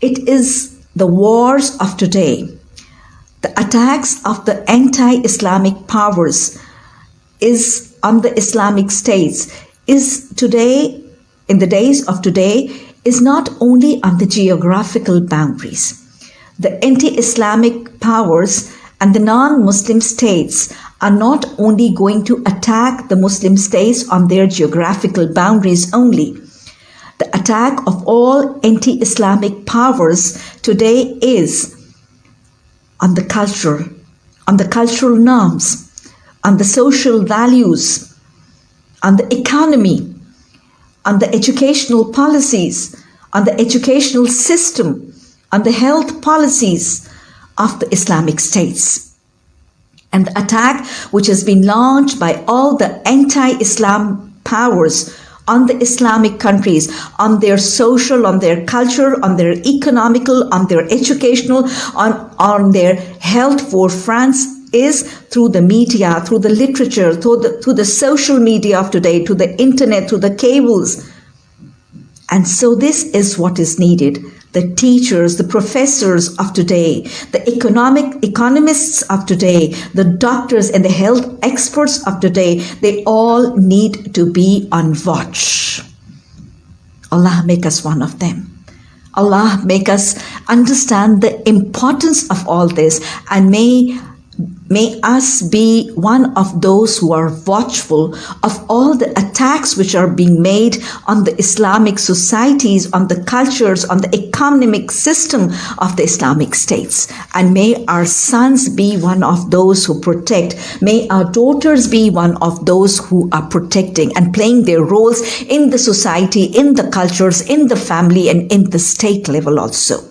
It is the wars of today, the attacks of the anti-Islamic powers is on the Islamic states is today, in the days of today, is not only on the geographical boundaries. The anti-Islamic powers and the non-Muslim states are not only going to attack the Muslim states on their geographical boundaries only. The attack of all anti-Islamic powers today is on the culture, on the cultural norms, on the social values, on the economy, on the educational policies, on the educational system, on the health policies of the Islamic states. And the attack which has been launched by all the anti-Islam powers on the Islamic countries, on their social, on their culture, on their economical, on their educational, on, on their health for France is through the media, through the literature, through the, through the social media of today, to the internet, through the cables. And so this is what is needed. The teachers, the professors of today, the economic economists of today, the doctors and the health experts of today, they all need to be on watch. Allah make us one of them. Allah make us understand the importance of all this and may May us be one of those who are watchful of all the attacks which are being made on the Islamic societies, on the cultures, on the economic system of the Islamic states. And may our sons be one of those who protect. May our daughters be one of those who are protecting and playing their roles in the society, in the cultures, in the family, and in the state level also.